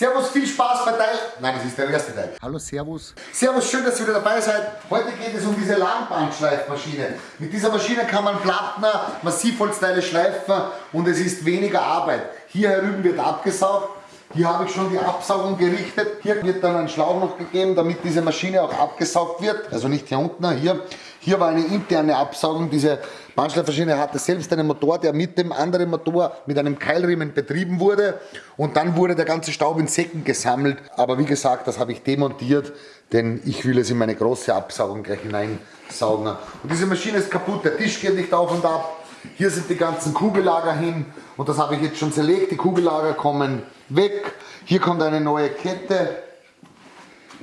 Servus, viel Spaß bei Teil. Nein, das ist der erste Teil. Hallo, Servus. Servus, schön, dass ihr wieder dabei seid. Heute geht es um diese Langbandschleifmaschine. Mit dieser Maschine kann man Plattner, Massivholzteile schleifen und es ist weniger Arbeit. Hier herüben wird abgesaugt. Hier habe ich schon die Absaugung gerichtet. Hier wird dann ein Schlauch noch gegeben, damit diese Maschine auch abgesaugt wird. Also nicht hier unten, hier. Hier war eine interne Absaugung. Diese Bandschleifmaschine hatte selbst einen Motor, der mit dem anderen Motor mit einem Keilriemen betrieben wurde. Und dann wurde der ganze Staub in Säcken gesammelt. Aber wie gesagt, das habe ich demontiert, denn ich will es in meine große Absaugung gleich hineinsaugen. Und diese Maschine ist kaputt, der Tisch geht nicht auf und ab. Hier sind die ganzen Kugellager hin und das habe ich jetzt schon zerlegt. Die Kugellager kommen weg. Hier kommt eine neue Kette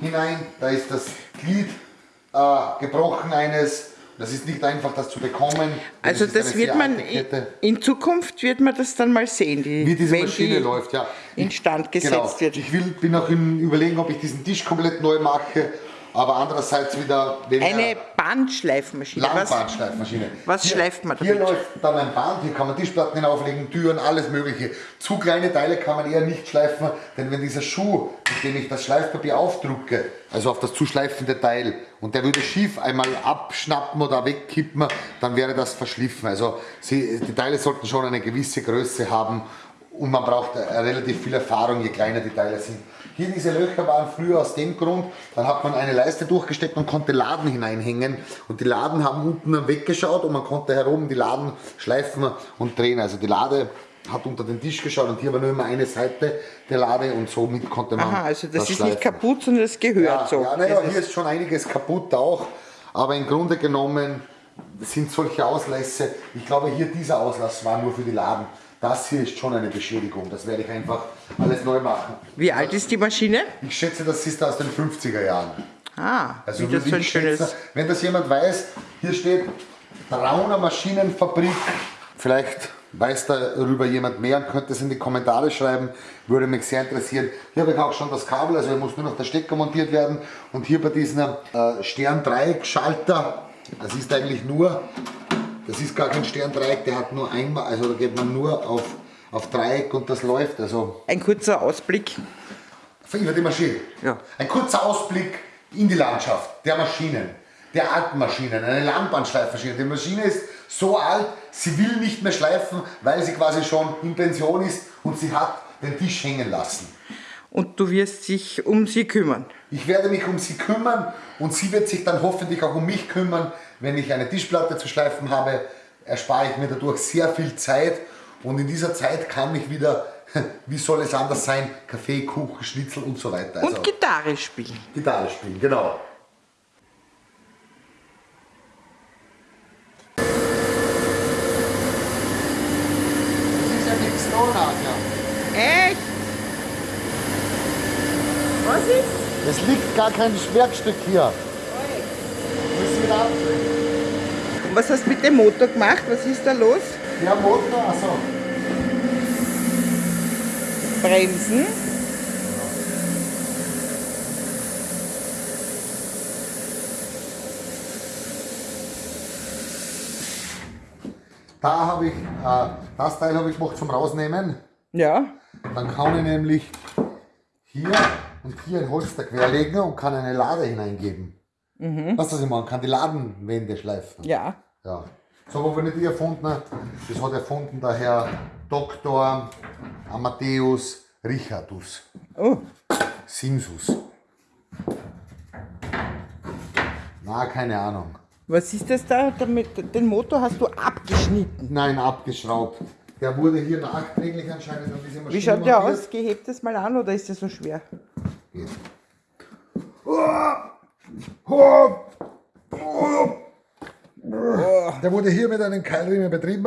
hinein. Da ist das Glied äh, gebrochen eines. Das ist nicht einfach, das zu bekommen. Also das wird man, in Zukunft wird man das dann mal sehen, die, wie diese Maschine die läuft, ja. instand gesetzt genau. wird. Ich will, bin auch im Überlegen, ob ich diesen Tisch komplett neu mache aber andererseits wieder Eine Bandschleifmaschine. Langbandschleifmaschine. Was, was schleift man damit? Hier läuft dann ein Band, hier kann man Tischplatten hinauflegen, Türen, alles mögliche. Zu kleine Teile kann man eher nicht schleifen, denn wenn dieser Schuh, mit dem ich das Schleifpapier aufdrucke, also auf das zu schleifende Teil, und der würde schief einmal abschnappen oder wegkippen, dann wäre das verschliffen. Also sie, die Teile sollten schon eine gewisse Größe haben und man braucht relativ viel Erfahrung, je kleiner die Teile sind. Hier diese Löcher waren früher aus dem Grund, dann hat man eine Leiste durchgesteckt und konnte Laden hineinhängen und die Laden haben unten weggeschaut und man konnte herum die Laden schleifen und drehen. Also die Lade hat unter den Tisch geschaut und hier war nur immer eine Seite der Lade und somit konnte man Aha, also das, das ist schleifen. nicht kaputt, sondern es gehört ja, so. Ja, naja, hier ist schon einiges kaputt auch, aber im Grunde genommen sind solche Auslässe, ich glaube hier dieser Auslass war nur für die Laden. Das hier ist schon eine Beschädigung. Das werde ich einfach alles neu machen. Wie alt ist die Maschine? Ich schätze, das ist aus den 50er Jahren. Ah, also wie das so ein schönes... Schätze, wenn das jemand weiß, hier steht Brauner Maschinenfabrik. Vielleicht weiß darüber jemand mehr und könnte es in die Kommentare schreiben. Würde mich sehr interessieren. Hier habe ich auch schon das Kabel, also hier muss nur noch der Stecker montiert werden. Und hier bei diesem äh, Stern-Dreieck-Schalter, das ist eigentlich nur das ist gar kein Sterndreieck, der hat nur einmal, also da geht man nur auf, auf Dreieck und das läuft. Also Ein kurzer Ausblick. Über die Maschine. Ja. Ein kurzer Ausblick in die Landschaft der Maschinen, der alten Maschinen, eine Langbandschleifmaschine. Die Maschine ist so alt, sie will nicht mehr schleifen, weil sie quasi schon in Pension ist und sie hat den Tisch hängen lassen. Und du wirst dich um sie kümmern? Ich werde mich um sie kümmern und sie wird sich dann hoffentlich auch um mich kümmern, wenn ich eine Tischplatte zu schleifen habe, erspare ich mir dadurch sehr viel Zeit und in dieser Zeit kann ich wieder, wie soll es anders sein, Kaffee, Kuchen, Schnitzel und so weiter. Also und Gitarre spielen. Gitarre spielen, genau. Das ist ja nichts da ja. Echt? Was ist? Es liegt gar kein Werkstück hier. Da was hast du mit dem Motor gemacht? Was ist da los? Der Motor, also. Bremsen. Da habe ich, äh, das Teil habe ich gemacht zum Rausnehmen. Ja. Dann kann ich nämlich hier und hier ein Holster querlegen und kann eine Lade hineingeben. Mhm. Weißt du, was ich meine? Kann die Ladenwände schleifen. Ja. Ja. So habe ich nicht erfunden. Das hat erfunden der Herr Dr. Amadeus Richardus. Oh. Simsus. Na, keine Ahnung. Was ist das da? Damit, den Motor hast du abgeschnitten? Nein, abgeschraubt. Der wurde hier nachträglich anscheinend an diese Maschine Wie schaut der aus? Gehebt das mal an oder ist der so schwer? Geht. Oh! Oh! Der wurde hier mit einem Keilriemen betrieben.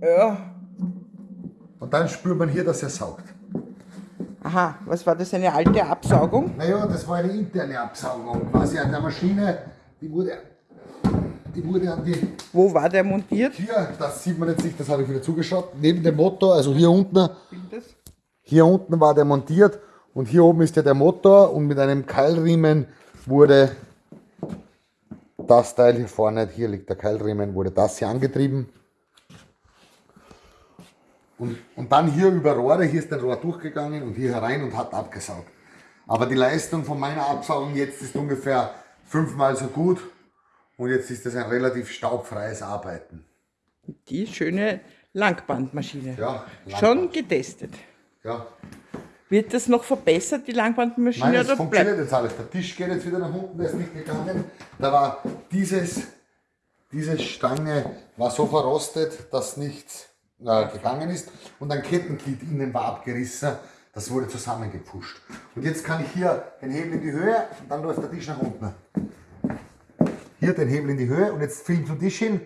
Ja. Und dann spürt man hier, dass er saugt. Aha, was war das, eine alte Absaugung? Naja, das war eine interne Absaugung, quasi an der Maschine. Die wurde, die wurde an die... Wo war der montiert? Hier, das sieht man jetzt nicht, das habe ich wieder zugeschaut. Neben dem Motor, also hier unten. Hier unten war der montiert und hier oben ist ja der Motor und mit einem Keilriemen wurde das Teil hier vorne, hier liegt der Keilriemen, wurde das hier angetrieben. Und, und dann hier über Rohre, hier ist ein Rohr durchgegangen und hier herein und hat abgesaugt. Aber die Leistung von meiner Absaugung jetzt ist ungefähr fünfmal so gut und jetzt ist das ein relativ staubfreies Arbeiten. Die schöne Langbandmaschine. Ja, Langband. Schon getestet. Ja. Wird das noch verbessert, die Langbandmaschine? Nein, es funktioniert jetzt alles. Der Tisch geht jetzt wieder nach unten, der ist nicht gegangen. Da war dieses, diese Stange war so verrostet, dass nichts äh, gegangen ist. Und ein Kettenglied innen war abgerissen. Das wurde zusammengepfuscht. Und jetzt kann ich hier den Hebel in die Höhe und dann läuft der Tisch nach unten. Hier den Hebel in die Höhe und jetzt filmt du Tisch hin.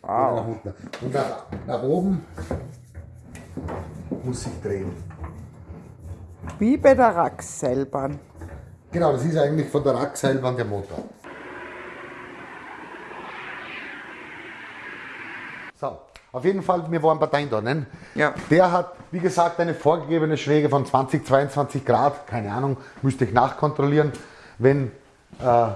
Wow. Und nach, nach oben muss ich drehen. Wie bei der Rackseilbahn. Genau, das ist eigentlich von der Rackseilbahn der Motor. So, auf jeden Fall, wir waren Parteien da, ne? Ja. Der hat, wie gesagt, eine vorgegebene Schräge von 20, 22 Grad, keine Ahnung, müsste ich nachkontrollieren. Wenn äh,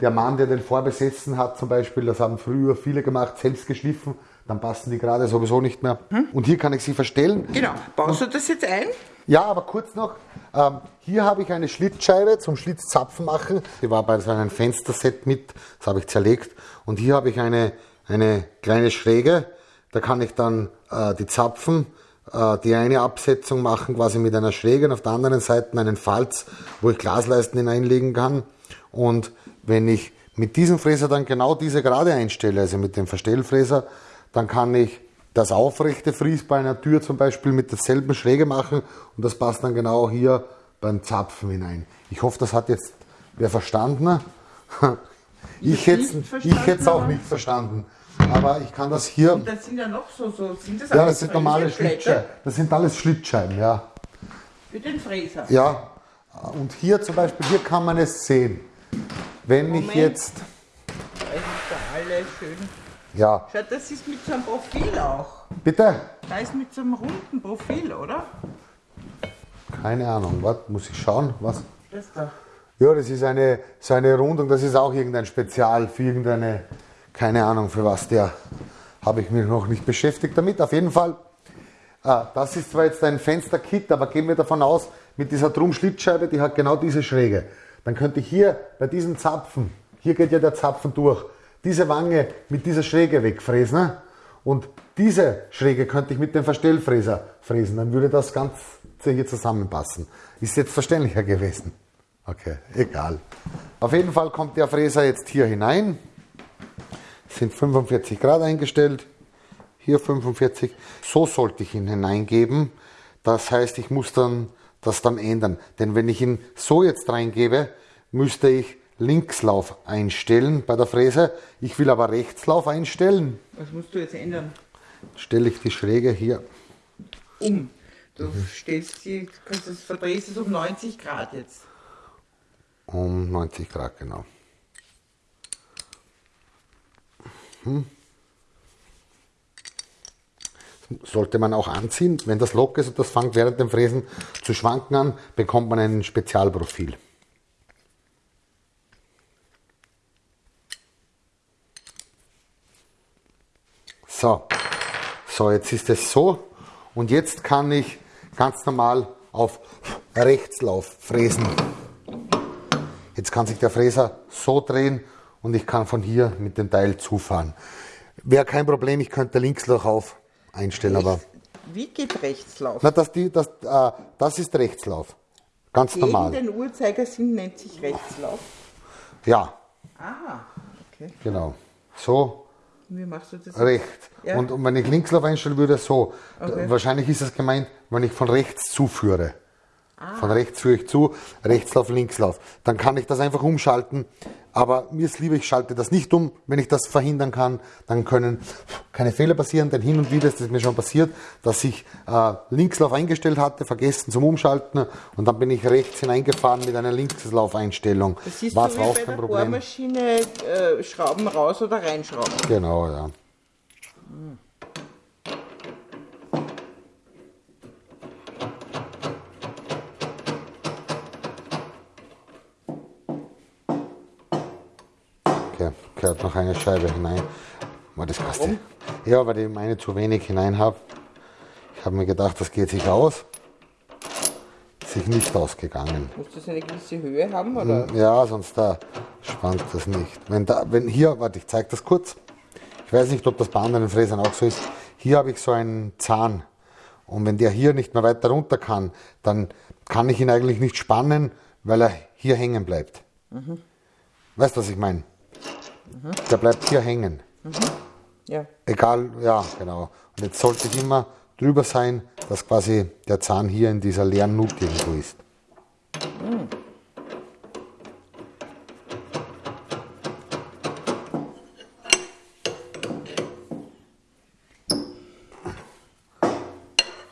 der Mann, der den vorbesetzen hat, zum Beispiel, das haben früher viele gemacht, selbst geschliffen, dann passen die gerade sowieso nicht mehr. Hm? Und hier kann ich sie verstellen. Genau. Baust du das jetzt ein? Ja, aber kurz noch. Ähm, hier habe ich eine Schlitzscheibe zum Schlitzapfen machen. Die war bei so einem Fensterset mit, das habe ich zerlegt. Und hier habe ich eine, eine kleine Schräge. Da kann ich dann äh, die Zapfen, äh, die eine Absetzung machen, quasi mit einer Schräge und auf der anderen Seite einen Falz, wo ich Glasleisten hineinlegen kann. Und wenn ich mit diesem Fräser dann genau diese Gerade einstelle, also mit dem Verstellfräser, dann kann ich das aufrechte Fries bei einer Tür zum Beispiel mit derselben Schräge machen und das passt dann genau hier beim Zapfen hinein. Ich hoffe, das hat jetzt wer verstanden. Ich hätte es auch nicht verstanden. Aber ich kann das hier. Und das sind ja noch so, so sind das Ja, das sind normale Schlitzscheiben. Das sind alles Schlitzscheiben, ja. Für den Fräser. Ja. Und hier zum Beispiel, hier kann man es sehen. Wenn Moment. ich jetzt. Da ist da alles schön. Ja. Schau, das ist mit so einem Profil auch. Bitte? Da ist mit so einem runden Profil, oder? Keine Ahnung, was muss ich schauen? Was? Das da. Ja, das ist eine, so eine Rundung, das ist auch irgendein Spezial für irgendeine, keine Ahnung für was der, habe ich mich noch nicht beschäftigt damit. Auf jeden Fall, ah, das ist zwar jetzt ein Fensterkit, aber gehen wir davon aus, mit dieser Drum-Schlitzscheibe, die hat genau diese Schräge. Dann könnte ich hier bei diesem Zapfen, hier geht ja der Zapfen durch, diese Wange mit dieser Schräge wegfräsen ne? und diese Schräge könnte ich mit dem Verstellfräser fräsen, dann würde das Ganze hier zusammenpassen. Ist jetzt verständlicher gewesen. Okay, egal. Auf jeden Fall kommt der Fräser jetzt hier hinein. Sind 45 Grad eingestellt. Hier 45. So sollte ich ihn hineingeben. Das heißt, ich muss dann das dann ändern. Denn wenn ich ihn so jetzt reingebe, müsste ich Linkslauf einstellen bei der Fräse. Ich will aber Rechtslauf einstellen. Was musst du jetzt ändern? Stelle ich die Schräge hier um. Du mhm. stellst die, das verdrehst es um 90 Grad jetzt. Um 90 Grad, genau. Hm. Sollte man auch anziehen. Wenn das locker ist und das fängt während dem Fräsen zu schwanken an, bekommt man ein Spezialprofil. So, so jetzt ist es so und jetzt kann ich ganz normal auf Rechtslauf fräsen. Jetzt kann sich der Fräser so drehen und ich kann von hier mit dem Teil zufahren. Wäre kein Problem, ich könnte Linkslauf auf einstellen, aber. Wie geht Rechtslauf? Na, das, die, das, äh, das ist Rechtslauf. Ganz Gegen normal. den Uhrzeigersinn nennt sich Rechtslauf. Ja. Aha, okay. Genau. So wie machst du das? Rechts. Ja. Und, und, wenn ich Linkslauf einstelle, würde so. Okay. Wahrscheinlich ist es gemeint, wenn ich von rechts zuführe. Ah. Von rechts führe ich zu, Rechtslauf, Linkslauf. Dann kann ich das einfach umschalten. Aber mir ist lieber, ich schalte das nicht um. Wenn ich das verhindern kann, dann können keine Fehler passieren. Denn hin und wieder ist es mir schon passiert, dass ich äh, Linkslauf eingestellt hatte, vergessen zum Umschalten und dann bin ich rechts hineingefahren mit einer Linkslaufeinstellung. Das ist War so wie bei der Problem. Bohrmaschine äh, Schrauben raus oder reinschrauben. Genau, ja. Hm. Noch eine Scheibe hinein. War das Kaste. Ja, weil ich meine zu wenig hinein habe. Ich habe mir gedacht, das geht sich aus. Sich nicht ausgegangen. Muss das eine gewisse Höhe haben, oder? Ja, sonst da spannt das nicht. Wenn da, wenn hier, warte, ich zeige das kurz. Ich weiß nicht, ob das bei anderen Fräsern auch so ist. Hier habe ich so einen Zahn. Und wenn der hier nicht mehr weiter runter kann, dann kann ich ihn eigentlich nicht spannen, weil er hier hängen bleibt. Weißt du, was ich meine? Der bleibt hier hängen. Ja. Egal, ja, genau. Und jetzt sollte ich immer drüber sein, dass quasi der Zahn hier in dieser leeren Nut irgendwo ist.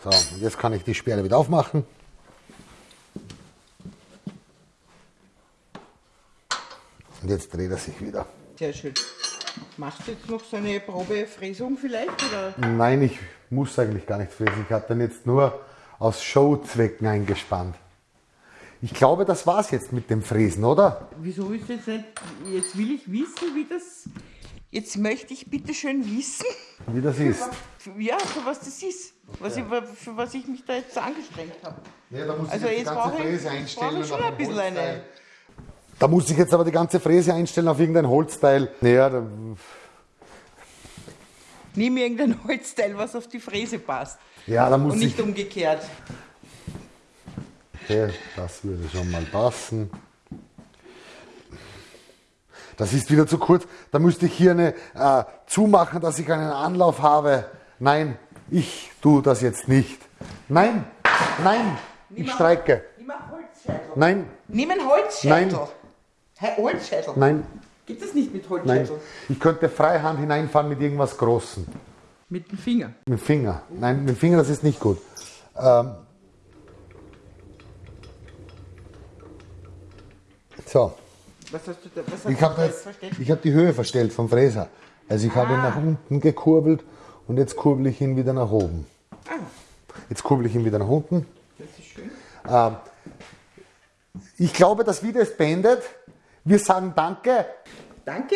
So, und jetzt kann ich die Sperre wieder aufmachen. Und jetzt dreht er sich wieder. Sehr schön. Machst du jetzt noch so eine Probefräsung vielleicht? Oder? Nein, ich muss eigentlich gar nicht fräsen. Ich habe den jetzt nur aus Showzwecken eingespannt. Ich glaube, das war's jetzt mit dem Fräsen, oder? Wieso ist jetzt nicht. Jetzt will ich wissen, wie das. Jetzt möchte ich bitte schön wissen, Wie das ist. ja, für was das ist. Was ich, für was ich mich da jetzt angestrengt habe. Ja, da muss Also jetzt brauche ich, jetzt brauche ich schon ein bisschen eine. Da muss ich jetzt aber die ganze Fräse einstellen auf irgendein Holzteil. Naja, da, Nimm irgendein Holzteil, was auf die Fräse passt. ja, da muss Und nicht ich. umgekehrt. Okay, das würde schon mal passen. Das ist wieder zu kurz. Da müsste ich hier eine äh, zumachen, dass ich einen Anlauf habe. Nein, ich tue das jetzt nicht. Nein, nein, ich streike. Nimm einen Holzscheitel. Nein, Nimm einen Holzscheitel. Nein. Hä, Holzscheitel? nein, Gibt es nicht mit nein. Holzscheitel? Ich könnte freihand hineinfahren mit irgendwas Großem. Mit dem Finger. Mit dem Finger. Nein, mit dem Finger, das ist nicht gut. Ähm. So, Was hast du da? Was hast ich habe habe die Höhe verstellt vom Fräser. Also ich habe ihn Ah. nach unten gekurbelt und jetzt kurbel ich ihn wieder nach oben. Ah, Jetzt kurbel ich ihn wieder nach unten. das ist schön. Ähm, ich glaube, das Video ist beendet. Wir sagen Danke. Danke.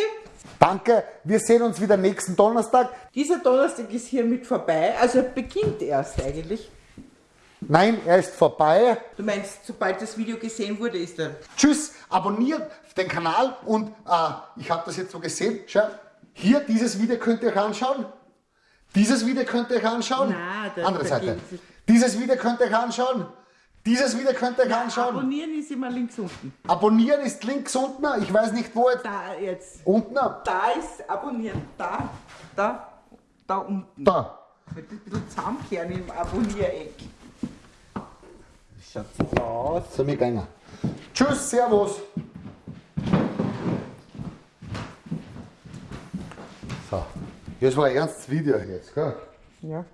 Danke. Wir sehen uns wieder nächsten Donnerstag. Dieser Donnerstag ist hiermit vorbei. Also er beginnt erst eigentlich. Nein, er ist vorbei. Du meinst, sobald das Video gesehen wurde, ist er. Tschüss, abonniert den Kanal und äh, ich habe das jetzt so gesehen. Schau, hier dieses Video könnt ihr euch anschauen. Dieses Video könnt ihr euch anschauen. Na, Andere Seite. Dieses Video könnt ihr euch anschauen. Dieses Video könnt ihr euch anschauen. Abonnieren ist immer links unten. Abonnieren ist links unten. Ich weiß nicht wo jetzt. Da jetzt. Unten. Da ist abonnieren. Da, da, da unten. Da. Mit ein bisschen zusammenkehren im Abonniereck. Schaut so aus. So, wir gehen. Tschüss, Servus. So, das war ein ernstes Video jetzt, gell? Ja.